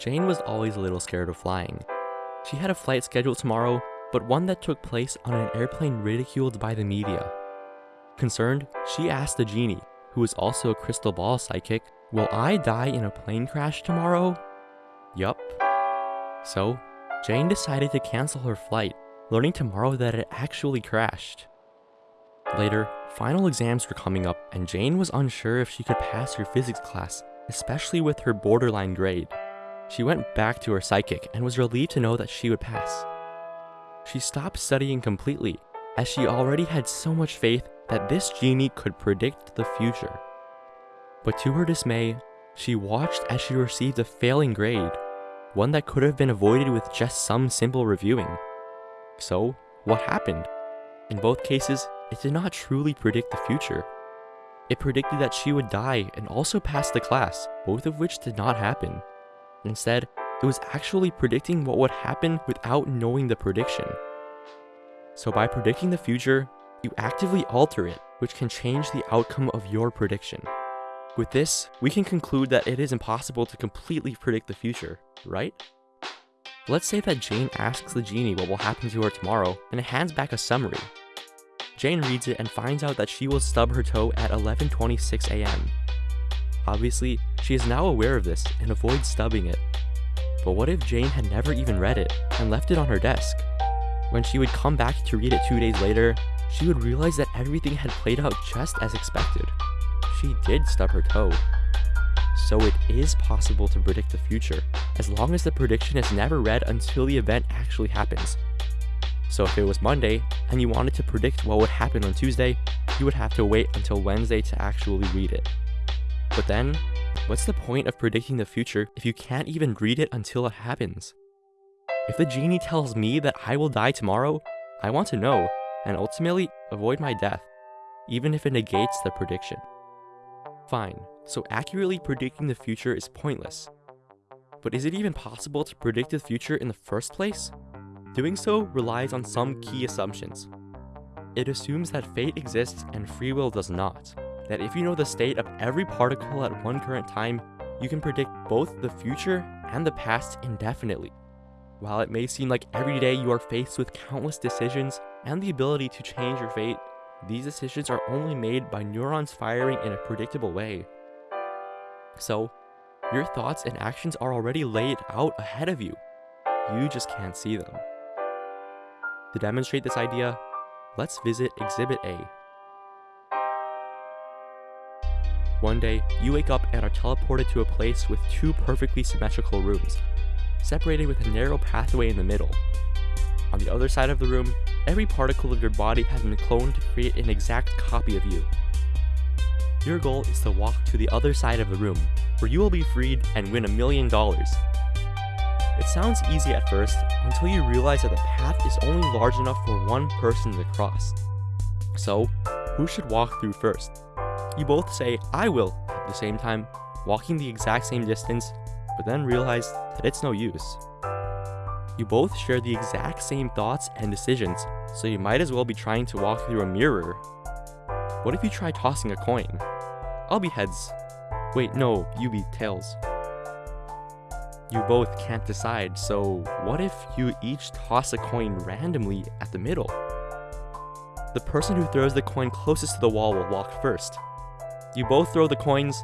Jane was always a little scared of flying. She had a flight scheduled tomorrow, but one that took place on an airplane ridiculed by the media. Concerned, she asked the genie, who was also a crystal ball psychic, Will I die in a plane crash tomorrow? Yup. So, Jane decided to cancel her flight, learning tomorrow that it actually crashed. Later, final exams were coming up, and Jane was unsure if she could pass her physics class, especially with her borderline grade. She went back to her psychic and was relieved to know that she would pass. She stopped studying completely, as she already had so much faith that this genie could predict the future. But to her dismay, she watched as she received a failing grade, one that could have been avoided with just some simple reviewing. So, what happened? In both cases, it did not truly predict the future. It predicted that she would die and also pass the class, both of which did not happen. Instead, it was actually predicting what would happen without knowing the prediction. So by predicting the future, you actively alter it, which can change the outcome of your prediction. With this, we can conclude that it is impossible to completely predict the future, right? Let's say that Jane asks the genie what will happen to her tomorrow, and it hands back a summary. Jane reads it and finds out that she will stub her toe at 11.26 am. Obviously, she is now aware of this and avoids stubbing it. But what if Jane had never even read it and left it on her desk? When she would come back to read it two days later, she would realize that everything had played out just as expected. She did stub her toe. So it is possible to predict the future, as long as the prediction is never read until the event actually happens. So if it was Monday, and you wanted to predict what would happen on Tuesday, you would have to wait until Wednesday to actually read it. But then, what's the point of predicting the future if you can't even read it until it happens? If the genie tells me that I will die tomorrow, I want to know, and ultimately avoid my death, even if it negates the prediction. Fine, so accurately predicting the future is pointless. But is it even possible to predict the future in the first place? Doing so relies on some key assumptions. It assumes that fate exists and free will does not. That if you know the state of every particle at one current time, you can predict both the future and the past indefinitely. While it may seem like every day you are faced with countless decisions and the ability to change your fate, these decisions are only made by neurons firing in a predictable way. So, your thoughts and actions are already laid out ahead of you. You just can't see them. To demonstrate this idea, let's visit Exhibit A. One day, you wake up and are teleported to a place with two perfectly symmetrical rooms, separated with a narrow pathway in the middle. On the other side of the room, every particle of your body has been cloned to create an exact copy of you. Your goal is to walk to the other side of the room, where you will be freed and win a million dollars. It sounds easy at first, until you realize that the path is only large enough for one person to cross. So, who should walk through first? You both say, I will, at the same time, walking the exact same distance, but then realize that it's no use. You both share the exact same thoughts and decisions, so you might as well be trying to walk through a mirror. What if you try tossing a coin? I'll be heads. Wait, no, you be tails. You both can't decide, so what if you each toss a coin randomly at the middle? The person who throws the coin closest to the wall will walk first. You both throw the coins,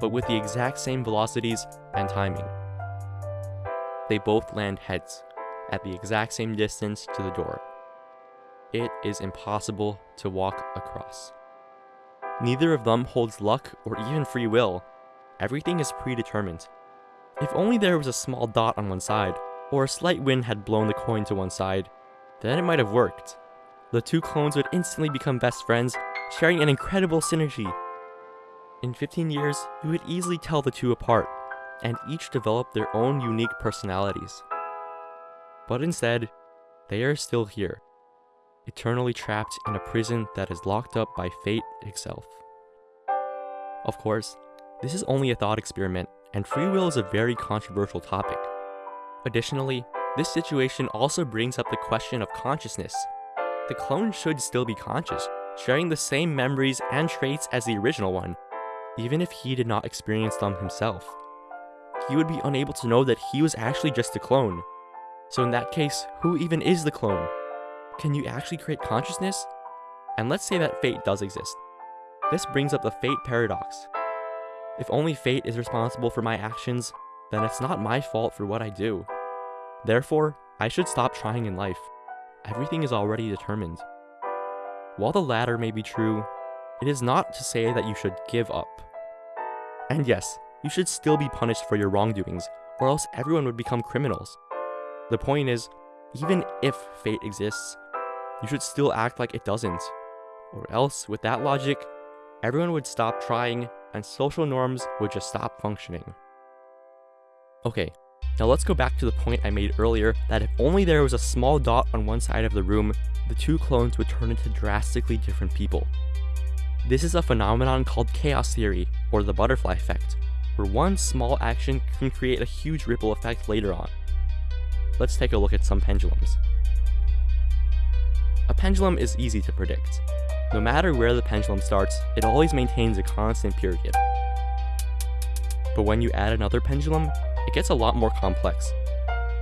but with the exact same velocities and timing. They both land heads at the exact same distance to the door. It is impossible to walk across. Neither of them holds luck or even free will. Everything is predetermined. If only there was a small dot on one side, or a slight wind had blown the coin to one side, then it might have worked. The two clones would instantly become best friends, sharing an incredible synergy. In 15 years, you would easily tell the two apart, and each develop their own unique personalities. But instead, they are still here, eternally trapped in a prison that is locked up by fate itself. Of course, this is only a thought experiment, and free will is a very controversial topic. Additionally, this situation also brings up the question of consciousness. The clone should still be conscious, sharing the same memories and traits as the original one, even if he did not experience them himself. he would be unable to know that he was actually just a clone. So in that case, who even is the clone? Can you actually create consciousness? And let's say that fate does exist. This brings up the fate paradox. If only fate is responsible for my actions, then it's not my fault for what I do. Therefore, I should stop trying in life. Everything is already determined. While the latter may be true, it is not to say that you should give up. And yes, you should still be punished for your wrongdoings, or else everyone would become criminals. The point is, even if fate exists, you should still act like it doesn't. Or else, with that logic, everyone would stop trying and social norms would just stop functioning. Okay, now let's go back to the point I made earlier that if only there was a small dot on one side of the room, the two clones would turn into drastically different people. This is a phenomenon called chaos theory, or the butterfly effect, where one small action can create a huge ripple effect later on. Let's take a look at some pendulums. A pendulum is easy to predict. No matter where the pendulum starts, it always maintains a constant period. But when you add another pendulum, it gets a lot more complex.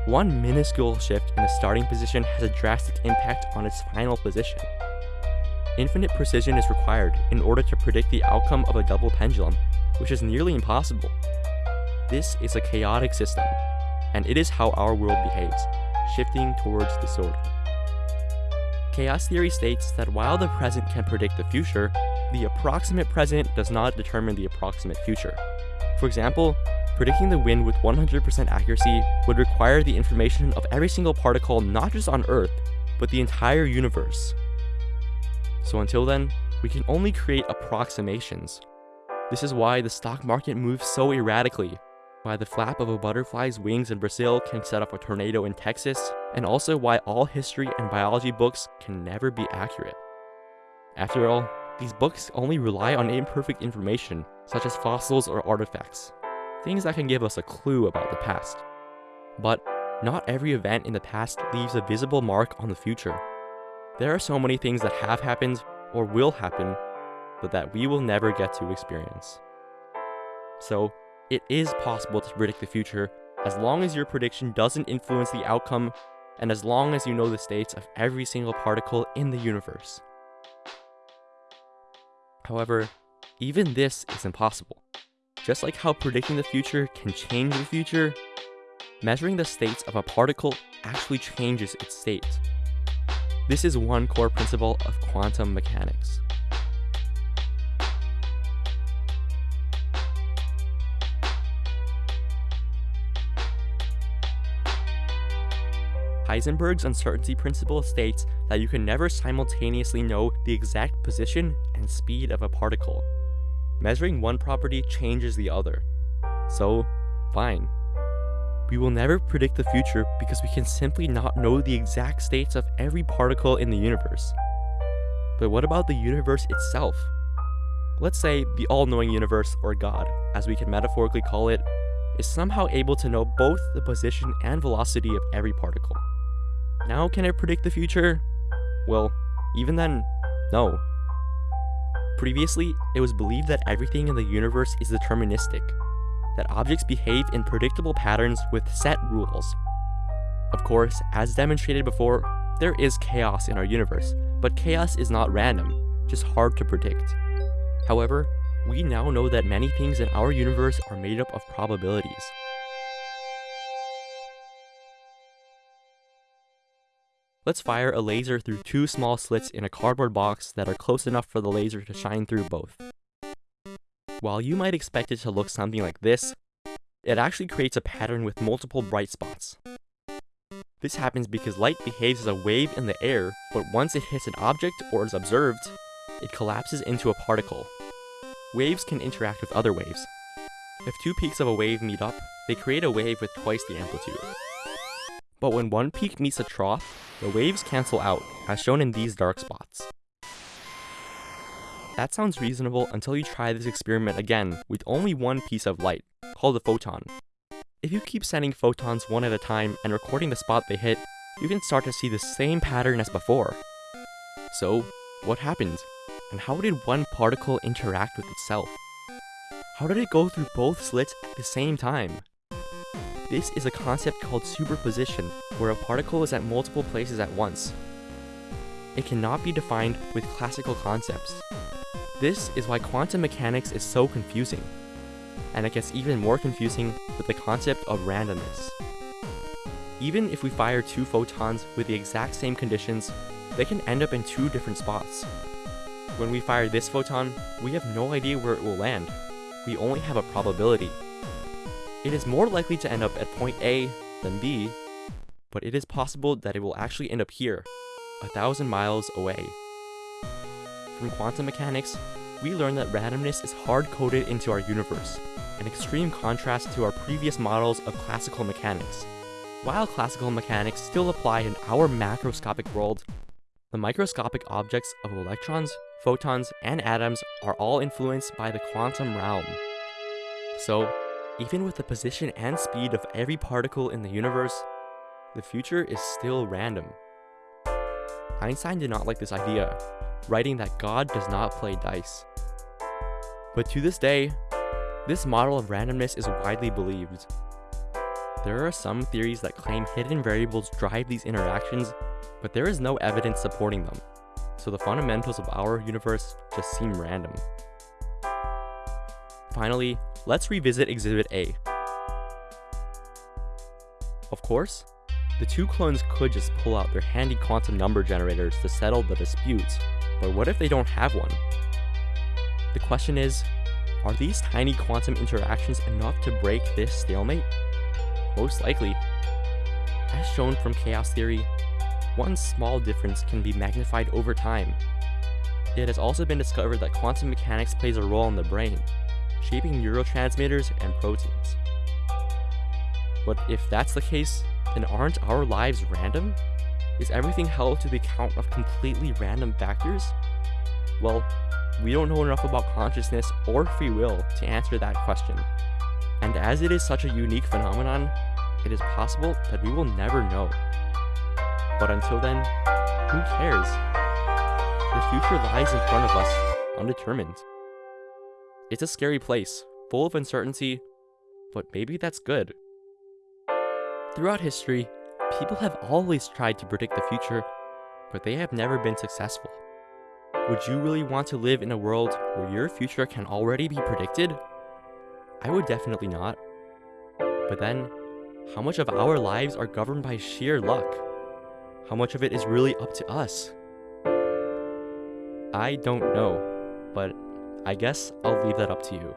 One minuscule shift in the starting position has a drastic impact on its final position. Infinite precision is required in order to predict the outcome of a double pendulum, which is nearly impossible. This is a chaotic system, and it is how our world behaves, shifting towards disorder. Chaos theory states that while the present can predict the future, the approximate present does not determine the approximate future. For example, Predicting the wind with 100% accuracy would require the information of every single particle not just on Earth, but the entire universe. So until then, we can only create approximations. This is why the stock market moves so erratically, why the flap of a butterfly's wings in Brazil can set off a tornado in Texas, and also why all history and biology books can never be accurate. After all, these books only rely on imperfect information, such as fossils or artifacts things that can give us a clue about the past. But not every event in the past leaves a visible mark on the future. There are so many things that have happened or will happen, but that we will never get to experience. So, it is possible to predict the future as long as your prediction doesn't influence the outcome and as long as you know the states of every single particle in the universe. However, even this is impossible. Just like how predicting the future can change the future, measuring the states of a particle actually changes its state. This is one core principle of quantum mechanics. Heisenberg's uncertainty principle states that you can never simultaneously know the exact position and speed of a particle. Measuring one property changes the other. So, fine. We will never predict the future because we can simply not know the exact states of every particle in the universe. But what about the universe itself? Let's say the all-knowing universe, or God, as we can metaphorically call it, is somehow able to know both the position and velocity of every particle. Now can it predict the future? Well, even then, no. Previously, it was believed that everything in the universe is deterministic, that objects behave in predictable patterns with set rules. Of course, as demonstrated before, there is chaos in our universe, but chaos is not random, just hard to predict. However, we now know that many things in our universe are made up of probabilities. Let's fire a laser through two small slits in a cardboard box that are close enough for the laser to shine through both. While you might expect it to look something like this, it actually creates a pattern with multiple bright spots. This happens because light behaves as a wave in the air, but once it hits an object or is observed, it collapses into a particle. Waves can interact with other waves. If two peaks of a wave meet up, they create a wave with twice the amplitude. But when one peak meets a trough, the waves cancel out, as shown in these dark spots. That sounds reasonable until you try this experiment again with only one piece of light, called a photon. If you keep sending photons one at a time and recording the spot they hit, you can start to see the same pattern as before. So, what happened? And how did one particle interact with itself? How did it go through both slits at the same time? This is a concept called superposition, where a particle is at multiple places at once. It cannot be defined with classical concepts. This is why quantum mechanics is so confusing, and it gets even more confusing with the concept of randomness. Even if we fire two photons with the exact same conditions, they can end up in two different spots. When we fire this photon, we have no idea where it will land. We only have a probability. It is more likely to end up at point A than B, but it is possible that it will actually end up here, a thousand miles away. From quantum mechanics, we learn that randomness is hard-coded into our universe, an extreme contrast to our previous models of classical mechanics. While classical mechanics still apply in our macroscopic world, the microscopic objects of electrons, photons, and atoms are all influenced by the quantum realm. So, even with the position and speed of every particle in the universe, the future is still random. Einstein did not like this idea, writing that God does not play dice. But to this day, this model of randomness is widely believed. There are some theories that claim hidden variables drive these interactions, but there is no evidence supporting them, so the fundamentals of our universe just seem random. Finally, let's revisit Exhibit A. Of course, the two clones could just pull out their handy quantum number generators to settle the disputes, but what if they don't have one? The question is, are these tiny quantum interactions enough to break this stalemate? Most likely. As shown from chaos theory, one small difference can be magnified over time. It has also been discovered that quantum mechanics plays a role in the brain, shaping neurotransmitters and proteins. But if that's the case, then aren't our lives random? Is everything held to the account of completely random factors? Well, we don't know enough about consciousness or free will to answer that question. And as it is such a unique phenomenon, it is possible that we will never know. But until then, who cares? The future lies in front of us, undetermined. It's a scary place, full of uncertainty, but maybe that's good. Throughout history, people have always tried to predict the future, but they have never been successful. Would you really want to live in a world where your future can already be predicted? I would definitely not. But then, how much of our lives are governed by sheer luck? How much of it is really up to us? I don't know, but I guess I'll leave that up to you.